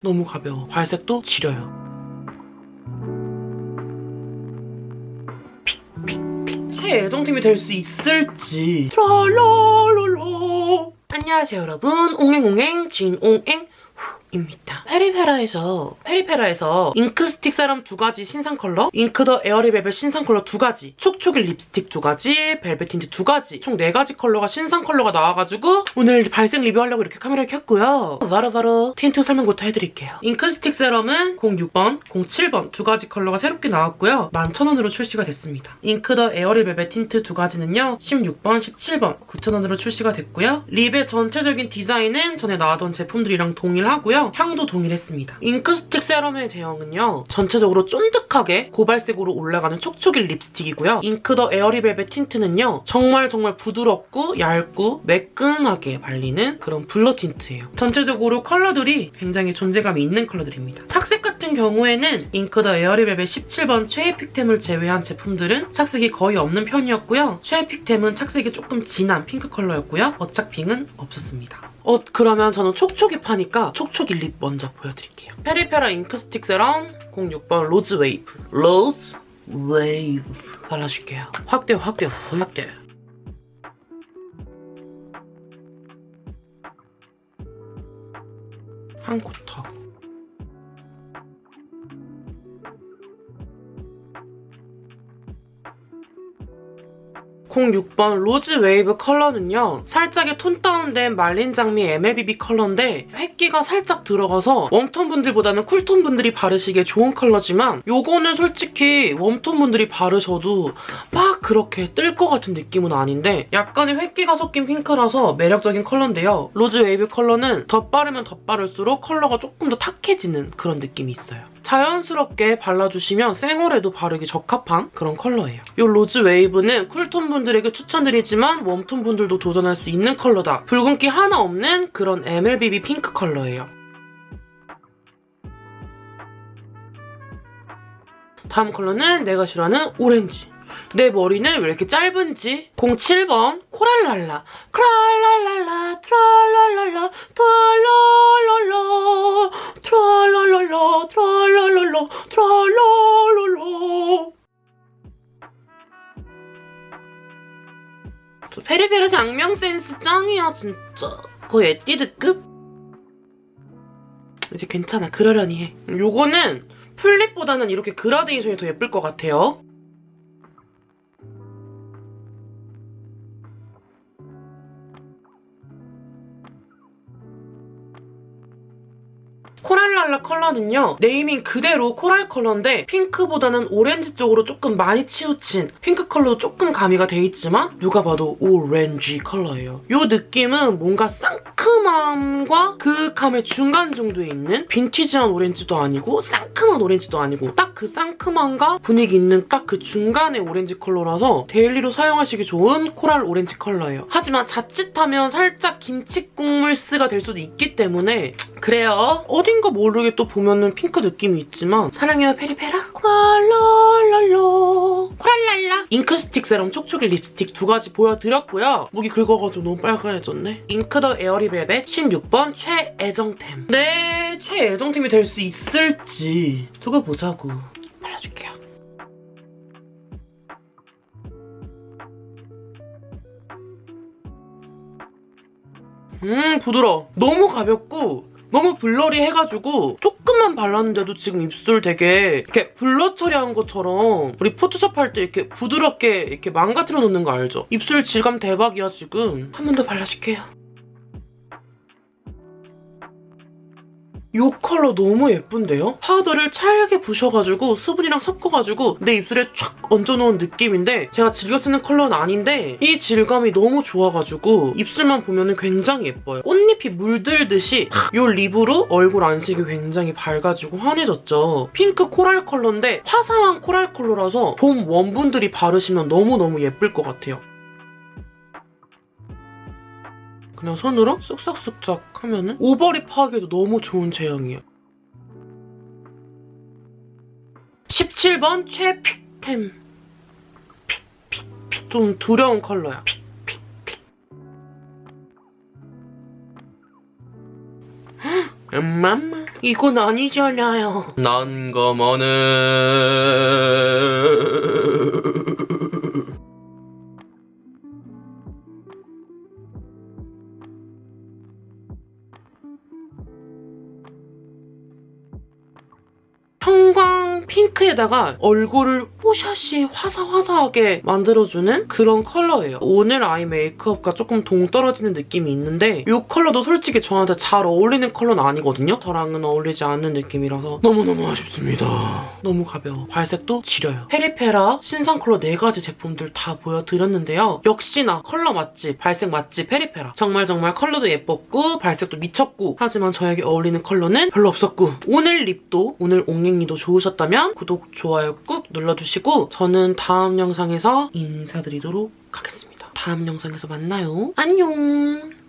너무 가벼워. 발색도 지려요. 픽픽픽. 최애템이 될 수 있을지. 트랄랄랄라. 안녕하세요 여러분. 옹행옹행 진옹행 입니다. 페리페라에서 페리페라에서 잉크 스틱 세럼 두 가지 신상 컬러, 잉크 더 에어리 벨벳 신상 컬러 두 가지, 촉촉이 립스틱 두 가지, 벨벳 틴트 두 가지, 총 네 가지 컬러가 신상 컬러가 나와가지고 오늘 발색 리뷰하려고 이렇게 카메라를 켰고요. 바로 바로 틴트 설명부터 해드릴게요. 잉크 스틱 세럼은 06번, 07번 두 가지 컬러가 새롭게 나왔고요. 11,000원으로 출시가 됐습니다. 잉크 더 에어리 벨벳 틴트 두 가지는요. 16번, 17번 9,000원으로 출시가 됐고요. 립의 전체적인 디자인은 전에 나왔던 제품들이랑 동일하고요. 향도 동일했습니다. 잉크스틱 세럼의 제형은요. 전체적으로 쫀득하게 고발색으로 올라가는 촉촉이 립스틱이고요. 잉크 더 에어리 벨벳 틴트는요. 정말 정말 부드럽고 얇고 매끈하게 발리는 그런 blur 틴트예요. 전체적으로 컬러들이 굉장히 존재감이 있는 컬러들입니다. 착색 같은 경우에는 잉크 더 에어리 벨벳 17번 최애 픽템을 제외한 제품들은 착색이 거의 없는 편이었고요. 최애 픽템은 착색이 조금 진한 핑크 컬러였고요. 어 착핑은 없었습니다. 어 그러면 저는 촉촉이 파니까 촉촉이 립 먼저 보여드릴게요. 페리페라 잉크스틱 세럼 06번 로즈 웨이브 로즈 웨이브 발라줄게요. 확대 확대 확대 한코 더. 06번 로즈 웨이브 컬러는요. 살짝의 톤 다운된 말린 장미 MLBB 컬러인데 회기가 살짝 들어가서 웜톤 분들보다는 쿨톤 분들이 바르시기에 좋은 컬러지만 요거는 솔직히 웜톤 분들이 바르셔도 막 그렇게 뜰 것 같은 느낌은 아닌데 약간의 회기가 섞인 핑크라서 매력적인 컬러인데요. 로즈 웨이브 컬러는 덧바르면 덧바를수록 컬러가 조금 더 탁해지는 그런 느낌이 있어요. 자연스럽게 발라주시면 생얼에도 바르기 적합한 그런 컬러예요. 이 로즈 웨이브는 쿨톤 분들에게 추천드리지만 웜톤 분들도 도전할 수 있는 컬러다. 붉은기 하나 없는 그런 MLBB 핑크 컬러예요. 다음 컬러는 내가 싫어하는 오렌지. 내 머리는 왜 이렇게 짧은지 07번 코랄랄라 크랄랄랄라 트랄랄랄라 트랄랄랄라 트랄랄랄라 트랄랄랄라 저 페리페라 작명 센스 짱이야 진짜 거의 에뛰드급? 이제 괜찮아 그러려니 해 요거는 full lip보다는 이렇게 그라데이션이 더 예쁠 것 같아요 코랄랄라 컬러는요. 네이밍 그대로 코랄 컬러인데 핑크보다는 오렌지 쪽으로 조금 많이 치우친 핑크 컬러도 조금 가미가 돼 있지만 누가 봐도 오렌지 컬러예요. 이 느낌은 뭔가 상큼함과 그윽함의 중간 정도에 있는 빈티지한 오렌지도 아니고 상큼한 오렌지도 아니고 딱 그 상큼함과 분위기 있는 딱 그 중간의 오렌지 컬러라서 데일리로 사용하시기 좋은 코랄 오렌지 컬러예요. 하지만 자칫하면 살짝 김치 국물스가 될 수도 있기 때문에 그래요. 어딘가 모르게 또 보면은 핑크 느낌이 있지만 사랑해요 페리페라 콜랄랄라 콜랄랄라 잉크 스틱 세럼 촉촉이 립스틱 두 가지 보여드렸고요. 목이 긁어가지고 너무 빨간해졌네. 잉크 더 에어리 벨벳 16번 최애정템 네 최애정템이 될 수 있을지 두고 보자고 발라줄게요. 음 부드러워. 너무 가볍고 너무 blurry 해가지고 조금만 발랐는데도 지금 입술 되게 이렇게 blur 처리한 것처럼 우리 포토샵 할 때 이렇게 부드럽게 이렇게 망가뜨려 놓는 거 알죠? 입술 질감 대박이야 지금. 한 번 더 발라줄게요. 이 컬러 너무 예쁜데요? 파우더를 잘게 부셔가지고 수분이랑 섞어가지고 내 입술에 촥 얹어놓은 느낌인데 제가 즐겨 쓰는 컬러는 아닌데 이 질감이 너무 좋아가지고 입술만 보면 굉장히 예뻐요. 꽃잎이 물들듯이 이 립으로 얼굴 안색이 굉장히 밝아지고 환해졌죠. 핑크 코랄 컬러인데 화사한 코랄 컬러라서 봄 웜분들이 바르시면 너무너무 예쁠 것 같아요. 그냥 손으로 쓱싹쓱싹 하면 은 overlip 하기에도 너무 좋은 제형이에요. 17번 최픽템 픽픽픽 좀 두려운 컬러야. 픽픽픽 엄마마 이건 아니잖아요. 난감하네. 핑크에다가 얼굴을 뽀샤시 화사화사하게 만들어주는 그런 컬러예요. 오늘 아이 메이크업과 조금 동떨어지는 느낌이 있는데 이 컬러도 솔직히 저한테 잘 어울리는 컬러는 아니거든요. 저랑은 어울리지 않는 느낌이라서 너무너무 아쉽습니다. 너무 가벼워. 발색도 지려요. 페리페라 신상 컬러 4가지 제품들 다 보여드렸는데요. 역시나 컬러 맛집, 발색 맛집 페리페라. 정말 정말 컬러도 예뻤고 발색도 미쳤고 하지만 저에게 어울리는 컬러는 별로 없었고 오늘 립도 오늘 옹행이도 좋으셨다면 구독, 좋아요 꾹 눌러주시고 저는 다음 영상에서 인사드리도록 하겠습니다. 다음 영상에서 만나요. 안녕!